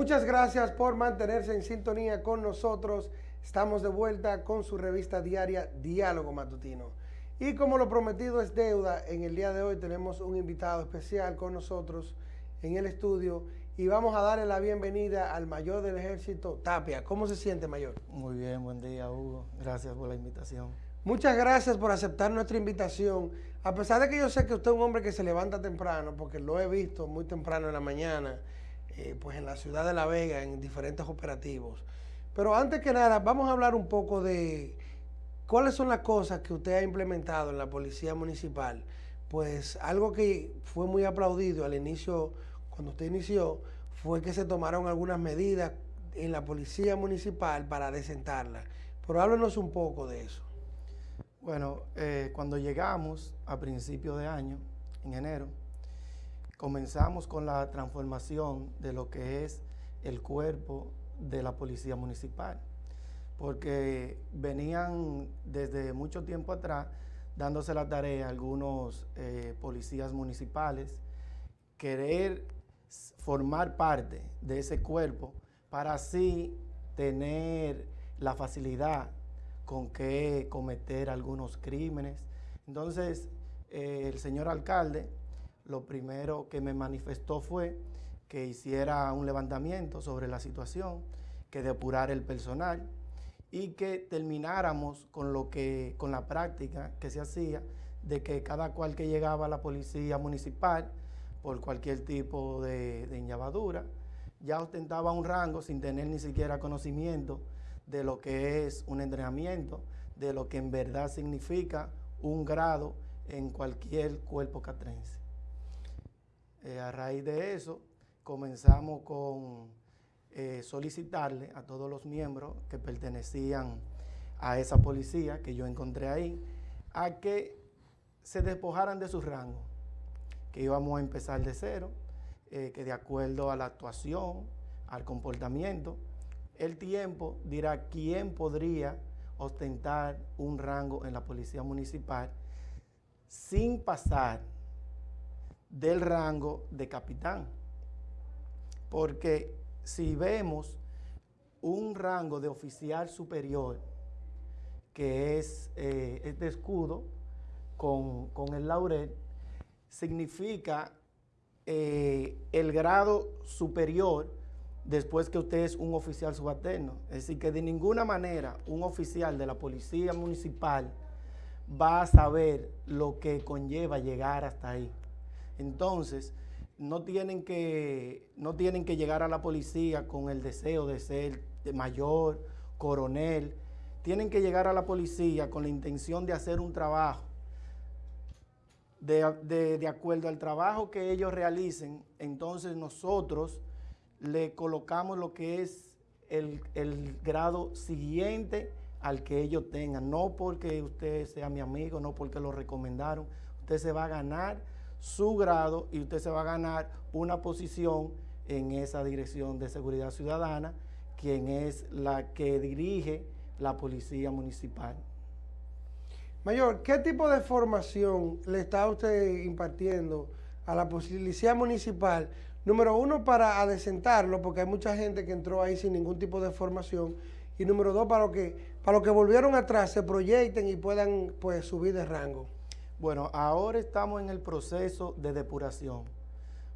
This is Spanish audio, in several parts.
Muchas gracias por mantenerse en sintonía con nosotros. Estamos de vuelta con su revista diaria Diálogo Matutino. Y como lo prometido es deuda, en el día de hoy tenemos un invitado especial con nosotros en el estudio y vamos a darle la bienvenida al mayor del ejército, Tapia. ¿Cómo se siente, mayor? Muy bien, buen día, Hugo. Gracias por la invitación. Muchas gracias por aceptar nuestra invitación. A pesar de que yo sé que usted es un hombre que se levanta temprano, porque lo he visto muy temprano en la mañana, eh, pues en la ciudad de La Vega, en diferentes operativos. Pero antes que nada, vamos a hablar un poco de cuáles son las cosas que usted ha implementado en la Policía Municipal. Pues algo que fue muy aplaudido al inicio, cuando usted inició, fue que se tomaron algunas medidas en la Policía Municipal para desentarla. Pero háblenos un poco de eso. Bueno, eh, cuando llegamos a principio de año, en enero, comenzamos con la transformación de lo que es el cuerpo de la policía municipal, porque venían desde mucho tiempo atrás dándose la tarea a algunos eh, policías municipales querer formar parte de ese cuerpo para así tener la facilidad con que cometer algunos crímenes. Entonces, eh, el señor alcalde lo primero que me manifestó fue que hiciera un levantamiento sobre la situación, que depurara el personal y que termináramos con lo que con la práctica que se hacía de que cada cual que llegaba a la policía municipal por cualquier tipo de, de ya ostentaba un rango sin tener ni siquiera conocimiento de lo que es un entrenamiento, de lo que en verdad significa un grado en cualquier cuerpo catrense. Eh, a raíz de eso, comenzamos con eh, solicitarle a todos los miembros que pertenecían a esa policía que yo encontré ahí, a que se despojaran de su rango, que íbamos a empezar de cero, eh, que de acuerdo a la actuación, al comportamiento, el tiempo dirá quién podría ostentar un rango en la policía municipal sin pasar del rango de capitán. Porque si vemos un rango de oficial superior, que es eh, escudo con, el laurel, significa eh, el grado superior después que usted es un oficial subalterno. Es decir, que de ninguna manera un oficial de la policía municipal va a saber lo que conlleva llegar hasta ahí. Entonces, no tienen, que, no tienen que llegar a la policía con el deseo de ser mayor, coronel. Tienen que llegar a la policía con la intención de hacer un trabajo. De, acuerdo al trabajo que ellos realicen, entonces nosotros le colocamos lo que es el, el grado siguiente al que ellos tengan. No porque usted sea mi amigo, no porque lo recomendaron. Usted se va a ganar su grado y usted se va a ganar una posición en esa dirección de seguridad ciudadana, quien es la que dirige la policía municipal. Mayor, ¿qué tipo de formación le está usted impartiendo a la policía municipal? Número uno, para adecentarlo, porque hay mucha gente que entró ahí sin ningún tipo de formación. Y número dos, para, que, para los que volvieron atrás se proyecten y puedan pues, subir de rango. Bueno, ahora estamos en el proceso de depuración.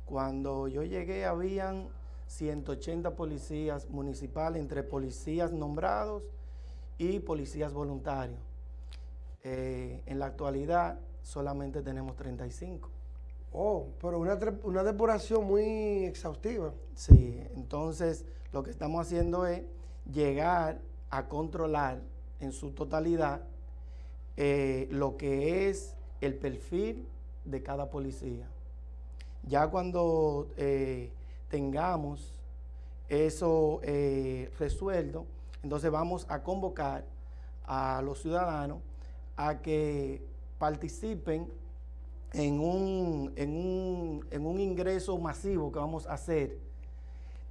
Cuando yo llegué habían 180 policías municipales, entre policías nombrados y policías voluntarios. Eh, en la actualidad solamente tenemos 35. Oh, pero una, una depuración muy exhaustiva. Sí, entonces lo que estamos haciendo es llegar a controlar en su totalidad eh, lo que es el perfil de cada policía. Ya cuando eh, tengamos eso eh, resuelto, entonces vamos a convocar a los ciudadanos a que participen en un, en un, ingreso masivo que vamos a hacer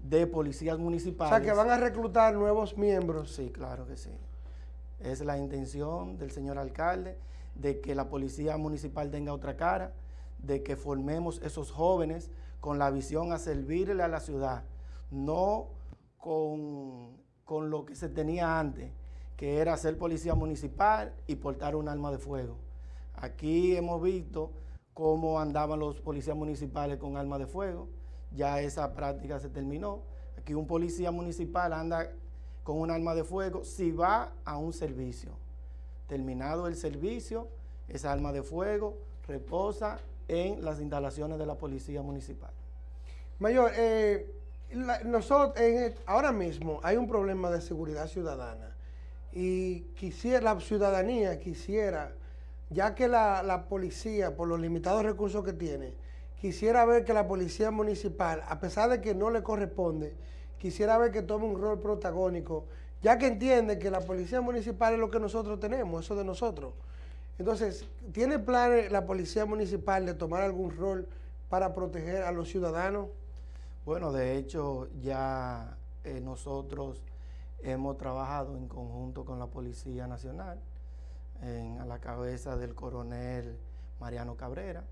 de policías municipales. O sea, que van a reclutar nuevos miembros. Sí, claro que sí. Es la intención del señor alcalde de que la policía municipal tenga otra cara, de que formemos esos jóvenes con la visión a servirle a la ciudad, no con, con lo que se tenía antes, que era ser policía municipal y portar un arma de fuego. Aquí hemos visto cómo andaban los policías municipales con armas de fuego, ya esa práctica se terminó. Aquí un policía municipal anda con un arma de fuego si va a un servicio. Terminado el servicio, esa arma de fuego reposa en las instalaciones de la policía municipal. Mayor, eh, nosotros ahora mismo hay un problema de seguridad ciudadana y quisiera la ciudadanía quisiera, ya que la, la policía, por los limitados recursos que tiene, quisiera ver que la policía municipal, a pesar de que no le corresponde, quisiera ver que tome un rol protagónico, ya que entiende que la policía municipal es lo que nosotros tenemos, eso de nosotros. Entonces, ¿tiene planes la policía municipal de tomar algún rol para proteger a los ciudadanos? Bueno, de hecho, ya eh, nosotros hemos trabajado en conjunto con la Policía Nacional, a la cabeza del coronel Mariano Cabrera,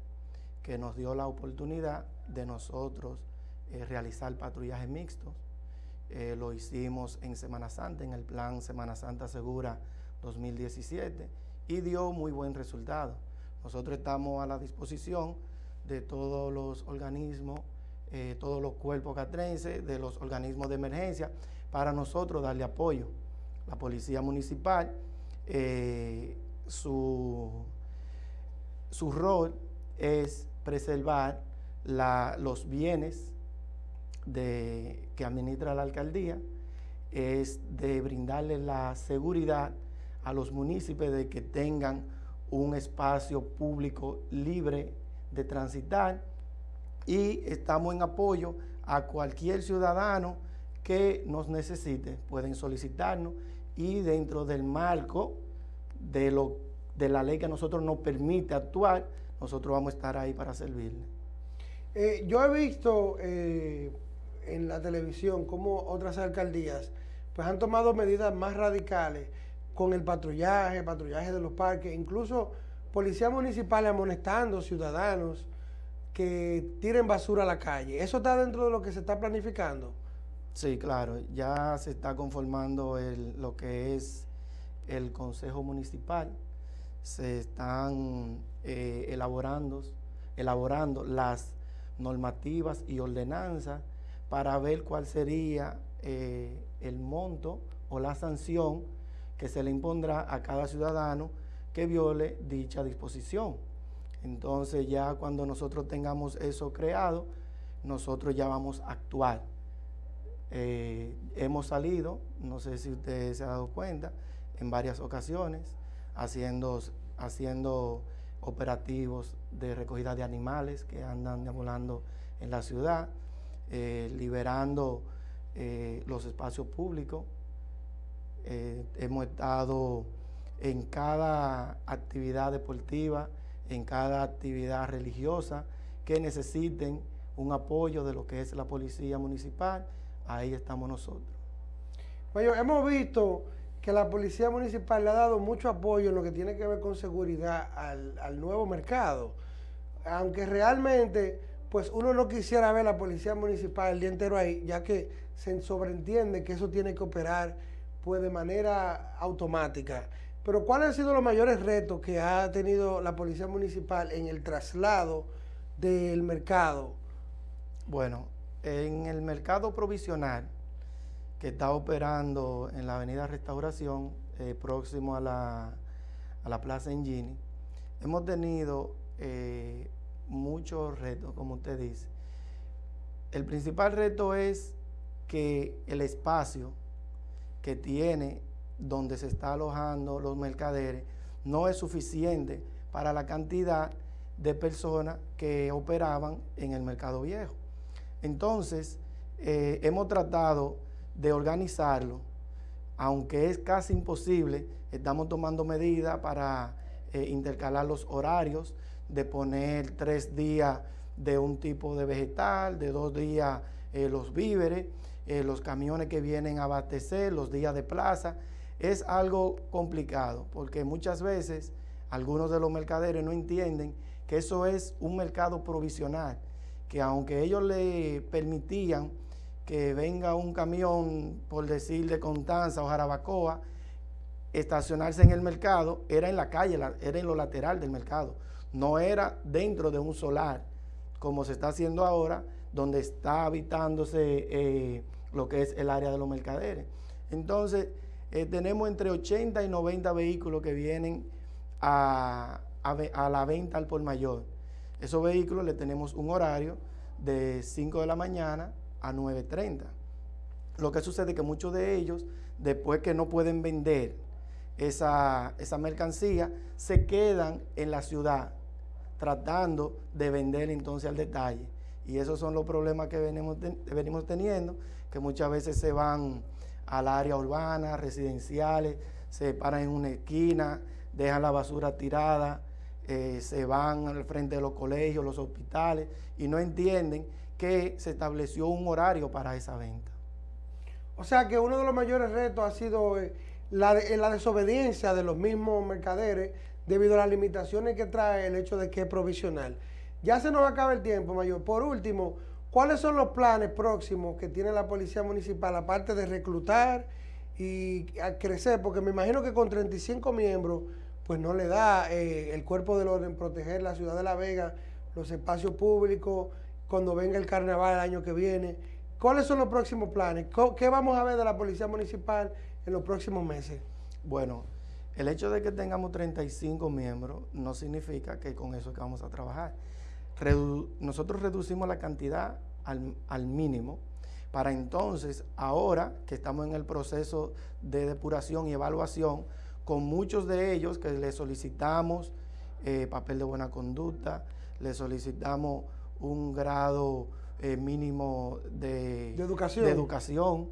que nos dio la oportunidad de nosotros eh, realizar patrullajes mixtos. Eh, lo hicimos en Semana Santa, en el plan Semana Santa Segura 2017 y dio muy buen resultado. Nosotros estamos a la disposición de todos los organismos, eh, todos los cuerpos catrenses, de los organismos de emergencia, para nosotros darle apoyo. La Policía Municipal, eh, su, su rol es preservar los bienes de, que administra la alcaldía, es de brindarle la seguridad a los municipios de que tengan un espacio público libre de transitar y estamos en apoyo a cualquier ciudadano que nos necesite, pueden solicitarnos y dentro del marco de, lo, de la ley que a nosotros nos permite actuar, nosotros vamos a estar ahí para servirle. Eh, yo he visto eh, en la televisión cómo otras alcaldías pues han tomado medidas más radicales con el patrullaje, patrullaje de los parques, incluso policías municipales amonestando ciudadanos que tiren basura a la calle. ¿Eso está dentro de lo que se está planificando? Sí, claro, ya se está conformando lo que es el Consejo Municipal, se están eh, elaborando, elaborando las normativas y ordenanzas para ver cuál sería eh, el monto o la sanción que se le impondrá a cada ciudadano que viole dicha disposición. Entonces ya cuando nosotros tengamos eso creado, nosotros ya vamos a actuar. Eh, hemos salido, no sé si usted se ha dado cuenta, en varias ocasiones, haciendo, haciendo operativos de recogida de animales que andan deambulando en la ciudad, eh, liberando eh, los espacios públicos, eh, hemos estado en cada actividad deportiva, en cada actividad religiosa que necesiten un apoyo de lo que es la policía municipal, ahí estamos nosotros. Bueno, hemos visto que la policía municipal le ha dado mucho apoyo en lo que tiene que ver con seguridad al nuevo mercado, aunque realmente pues uno no quisiera ver la policía municipal el día entero ahí, ya que se sobreentiende que eso tiene que operar pues de manera automática. Pero ¿cuáles han sido los mayores retos que ha tenido la Policía Municipal en el traslado del mercado? Bueno, en el mercado provisional que está operando en la Avenida Restauración, eh, próximo a la, a la Plaza Engini, hemos tenido eh, muchos retos, como usted dice. El principal reto es que el espacio que tiene donde se está alojando los mercaderes no es suficiente para la cantidad de personas que operaban en el mercado viejo. Entonces, eh, hemos tratado de organizarlo, aunque es casi imposible, estamos tomando medidas para eh, intercalar los horarios, de poner tres días de un tipo de vegetal, de dos días eh, los víveres, eh, los camiones que vienen a abastecer, los días de plaza. Es algo complicado porque muchas veces algunos de los mercaderes no entienden que eso es un mercado provisional, que aunque ellos le permitían que venga un camión, por decir de Constanza o Jarabacoa, estacionarse en el mercado, era en la calle, era en lo lateral del mercado, no era dentro de un solar, como se está haciendo ahora, donde está habitándose eh, lo que es el área de los mercaderes. Entonces, eh, tenemos entre 80 y 90 vehículos que vienen a, a la venta al por mayor. Esos vehículos le tenemos un horario de 5 de la mañana a 9.30. Lo que sucede es que muchos de ellos, después que no pueden vender esa, mercancía, se quedan en la ciudad tratando de vender entonces al detalle. Y esos son los problemas que venimos, venimos teniendo, que muchas veces se van al área urbana, residenciales, se paran en una esquina, dejan la basura tirada, eh, se van al frente de los colegios, los hospitales, y no entienden que se estableció un horario para esa venta. O sea que uno de los mayores retos ha sido eh, la, la desobediencia de los mismos mercaderes debido a las limitaciones que trae el hecho de que es provisional. Ya se nos acaba el tiempo, Mayor. Por último, ¿cuáles son los planes próximos que tiene la Policía Municipal, aparte de reclutar y crecer? Porque me imagino que con 35 miembros, pues no le da eh, el cuerpo del orden proteger la ciudad de La Vega, los espacios públicos, cuando venga el carnaval el año que viene. ¿Cuáles son los próximos planes? ¿Qué vamos a ver de la Policía Municipal en los próximos meses? Bueno, el hecho de que tengamos 35 miembros no significa que con eso que vamos a trabajar. nosotros reducimos la cantidad al, al, mínimo para entonces, ahora que estamos en el proceso de depuración y evaluación, con muchos de ellos que le solicitamos eh, papel de buena conducta, le solicitamos un grado eh, mínimo de, educación. de educación.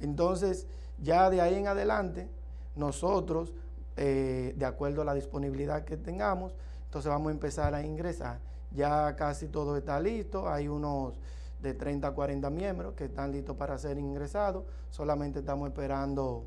Entonces, ya de ahí en adelante, nosotros, eh, de acuerdo a la disponibilidad que tengamos, entonces vamos a empezar a ingresar. Ya casi todo está listo, hay unos de 30 a 40 miembros que están listos para ser ingresados, solamente estamos esperando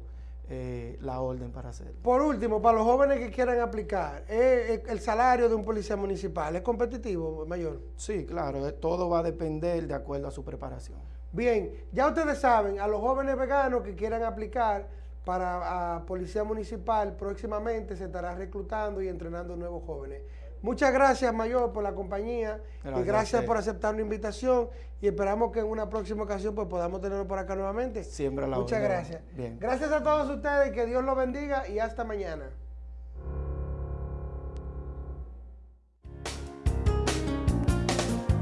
eh, la orden para hacerlo. Por último, para los jóvenes que quieran aplicar, ¿eh, ¿el salario de un policía municipal es competitivo, mayor? Sí, claro, todo va a depender de acuerdo a su preparación. Bien, ya ustedes saben, a los jóvenes veganos que quieran aplicar para policía municipal, próximamente se estará reclutando y entrenando nuevos jóvenes. Muchas gracias, Mayor, por la compañía y gracias por aceptar la invitación y esperamos que en una próxima ocasión pues, podamos tenerlo por acá nuevamente. Siempre la Muchas gracias. Gracias a todos ustedes, que Dios los bendiga y hasta mañana.